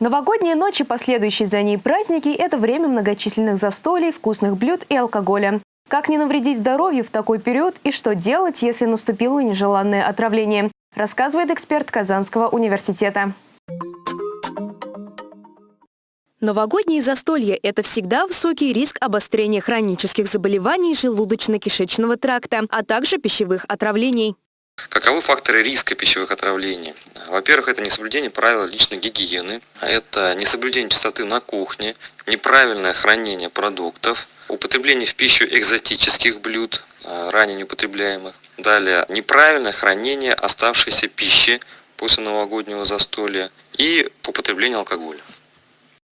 Новогодние ночи, последующие за ней праздники – это время многочисленных застолий, вкусных блюд и алкоголя. Как не навредить здоровью в такой период и что делать, если наступило нежеланное отравление, рассказывает эксперт Казанского университета. Новогодние застолья – это всегда высокий риск обострения хронических заболеваний желудочно-кишечного тракта, а также пищевых отравлений. Каковы факторы риска пищевых отравлений? Во-первых, это несоблюдение правил личной гигиены, это несоблюдение чистоты на кухне, неправильное хранение продуктов, употребление в пищу экзотических блюд, а, ранее неупотребляемых. Далее, неправильное хранение оставшейся пищи после новогоднего застолья и употребление алкоголя.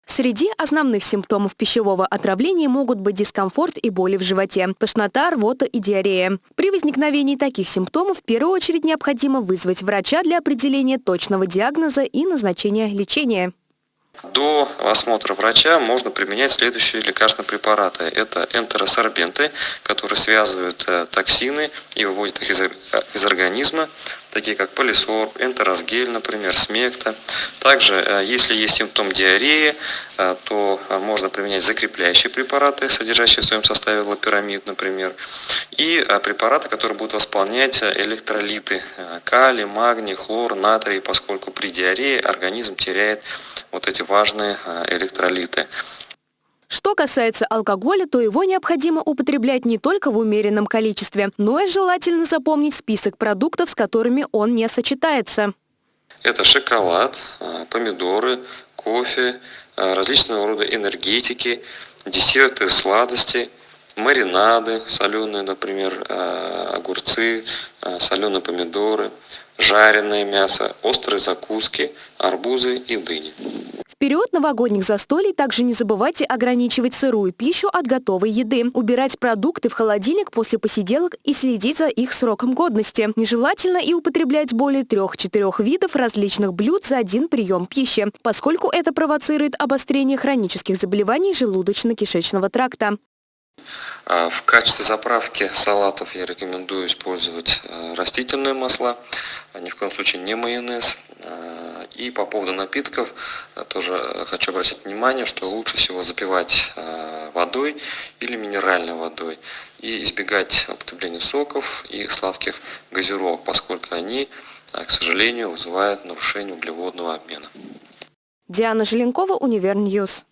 Среди основных симптомов пищевого отравления могут быть дискомфорт и боли в животе, тошнота, рвота и диарея. При возникновении таких симптомов в первую очередь необходимо вызвать врача для определения точного диагноза и назначения лечения. До осмотра врача можно применять следующие лекарственные препараты. Это энтеросорбенты, которые связывают э, токсины и выводят их из, э, из организма, такие как полисорб, энтеросгель, например, смекта. Также, э, если есть симптом диареи, то можно применять закрепляющие препараты, содержащие в своем составе лапирамид, например, и препараты, которые будут восполнять электролиты калий, магний, хлор, натрий, поскольку при диарее организм теряет вот эти важные э, электролиты. Что касается алкоголя, то его необходимо употреблять не только в умеренном количестве, но и желательно запомнить список продуктов, с которыми он не сочетается. Это шоколад, э, помидоры, кофе, э, различного рода энергетики, десерты, сладости, маринады соленые, например, огурцы, соленые помидоры, жареное мясо, острые закуски, арбузы и дыни. В период новогодних застолий также не забывайте ограничивать сырую пищу от готовой еды, убирать продукты в холодильник после посиделок и следить за их сроком годности. Нежелательно и употреблять более трех-четырех видов различных блюд за один прием пищи, поскольку это провоцирует обострение хронических заболеваний желудочно-кишечного тракта. А, в качестве заправки салатов я рекомендую использовать э, растительные масла, а ни в коем случае не майонез. А, и по поводу напитков э, тоже хочу обратить внимание, что лучше всего запивать э, водой или минеральной водой и избегать употребления соков и сладких газировок, поскольку они, к сожалению, вызывают нарушение углеводного обмена. Диана Желенкова, Univer News.